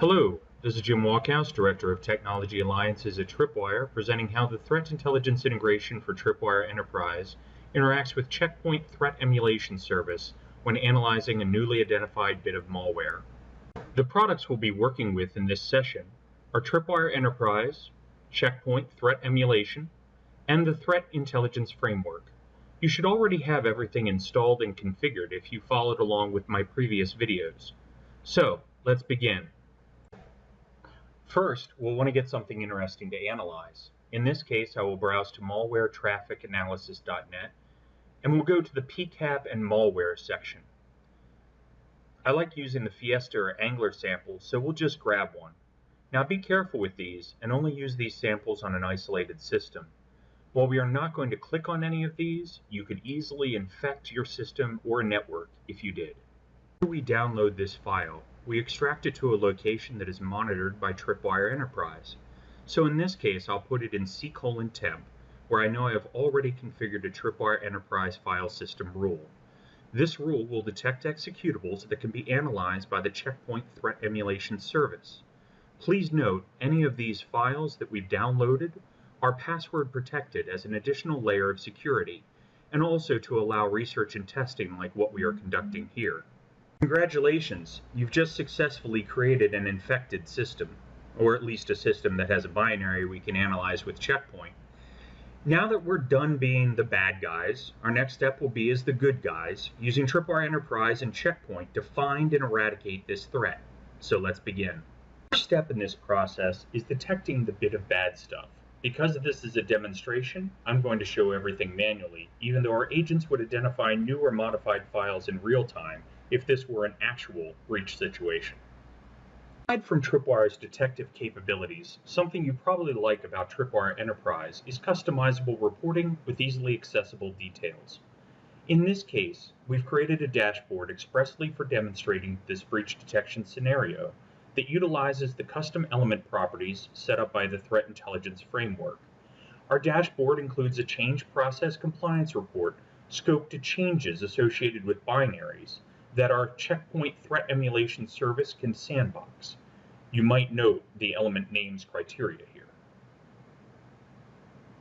Hello, this is Jim Walkhouse, Director of Technology Alliances at Tripwire, presenting how the Threat Intelligence Integration for Tripwire Enterprise interacts with Checkpoint Threat Emulation Service when analyzing a newly identified bit of malware. The products we'll be working with in this session are Tripwire Enterprise, Checkpoint Threat Emulation, and the Threat Intelligence Framework. You should already have everything installed and configured if you followed along with my previous videos. So, let's begin. First, we'll want to get something interesting to analyze. In this case, I will browse to malwaretrafficanalysis.net and we'll go to the PCAP and malware section. I like using the Fiesta or Angler samples, so we'll just grab one. Now be careful with these and only use these samples on an isolated system. While we are not going to click on any of these, you could easily infect your system or network if you did. After we download this file, we extract it to a location that is monitored by Tripwire Enterprise. So in this case, I'll put it in C colon temp, where I know I have already configured a Tripwire Enterprise file system rule. This rule will detect executables that can be analyzed by the Checkpoint Threat Emulation Service. Please note, any of these files that we've downloaded are password protected as an additional layer of security, and also to allow research and testing like what we are conducting here. Congratulations, you've just successfully created an infected system, or at least a system that has a binary we can analyze with Checkpoint. Now that we're done being the bad guys, our next step will be as the good guys, using Tripwire Enterprise and Checkpoint to find and eradicate this threat. So let's begin. First step in this process is detecting the bit of bad stuff. Because this is a demonstration, I'm going to show everything manually, even though our agents would identify new or modified files in real time if this were an actual breach situation. Aside from Tripwire's detective capabilities, something you probably like about Tripwire Enterprise is customizable reporting with easily accessible details. In this case, we've created a dashboard expressly for demonstrating this breach detection scenario that utilizes the custom element properties set up by the Threat Intelligence Framework. Our dashboard includes a change process compliance report scoped to changes associated with binaries that our Checkpoint Threat Emulation Service can sandbox. You might note the element names criteria here.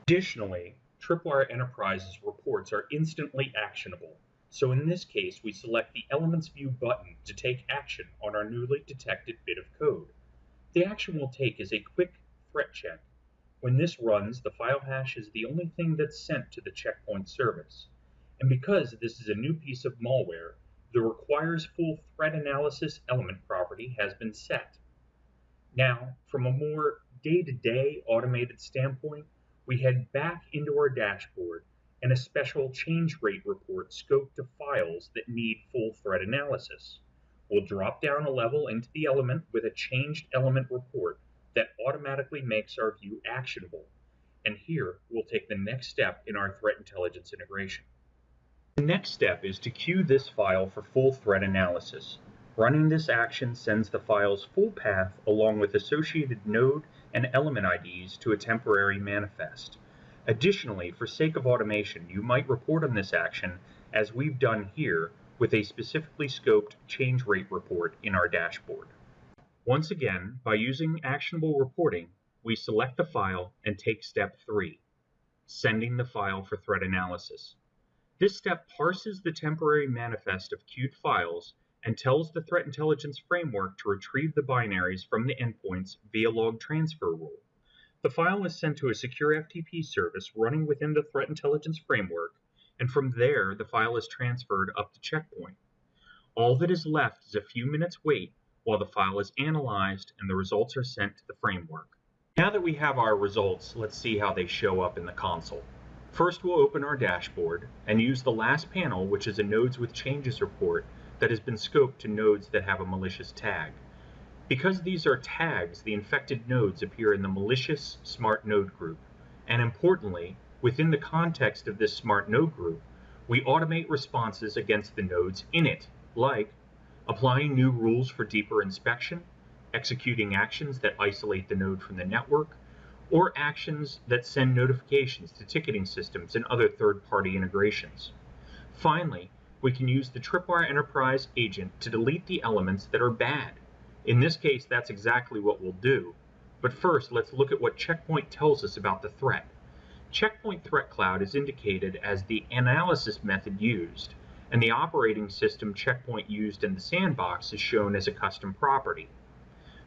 Additionally, Tripwire Enterprise's reports are instantly actionable so in this case, we select the Elements View button to take action on our newly detected bit of code. The action we'll take is a quick threat check. When this runs, the file hash is the only thing that's sent to the checkpoint service. And because this is a new piece of malware, the requires full threat analysis element property has been set. Now, from a more day-to-day -day automated standpoint, we head back into our dashboard and a special change rate report scoped to files that need full threat analysis. We'll drop down a level into the element with a changed element report that automatically makes our view actionable. And here we'll take the next step in our threat intelligence integration. The next step is to queue this file for full threat analysis. Running this action sends the file's full path along with associated node and element IDs to a temporary manifest. Additionally, for sake of automation, you might report on this action as we've done here with a specifically scoped change rate report in our dashboard. Once again, by using actionable reporting, we select the file and take step 3, sending the file for threat analysis. This step parses the temporary manifest of queued files and tells the threat intelligence framework to retrieve the binaries from the endpoints via log transfer rule. The file is sent to a secure FTP service running within the threat intelligence framework, and from there the file is transferred up to Checkpoint. All that is left is a few minutes wait while the file is analyzed and the results are sent to the framework. Now that we have our results, let's see how they show up in the console. First we'll open our dashboard and use the last panel which is a nodes with changes report that has been scoped to nodes that have a malicious tag. Because these are tags, the infected nodes appear in the malicious smart node group. And importantly, within the context of this smart node group, we automate responses against the nodes in it, like applying new rules for deeper inspection, executing actions that isolate the node from the network, or actions that send notifications to ticketing systems and other third-party integrations. Finally, we can use the Tripwire Enterprise agent to delete the elements that are bad In this case, that's exactly what we'll do. But first, let's look at what Checkpoint tells us about the threat. Checkpoint Threat Cloud is indicated as the analysis method used, and the operating system Checkpoint used in the sandbox is shown as a custom property.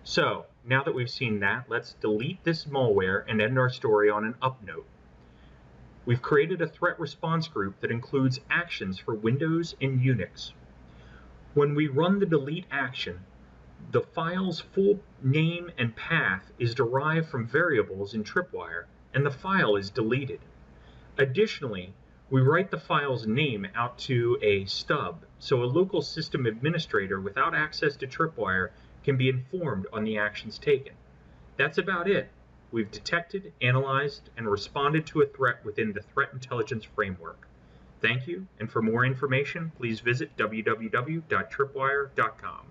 So, now that we've seen that, let's delete this malware and end our story on an up note. We've created a threat response group that includes actions for Windows and Unix. When we run the delete action, the file's full name and path is derived from variables in Tripwire, and the file is deleted. Additionally, we write the file's name out to a stub, so a local system administrator without access to Tripwire can be informed on the actions taken. That's about it. We've detected, analyzed, and responded to a threat within the Threat Intelligence Framework. Thank you, and for more information, please visit www.tripwire.com.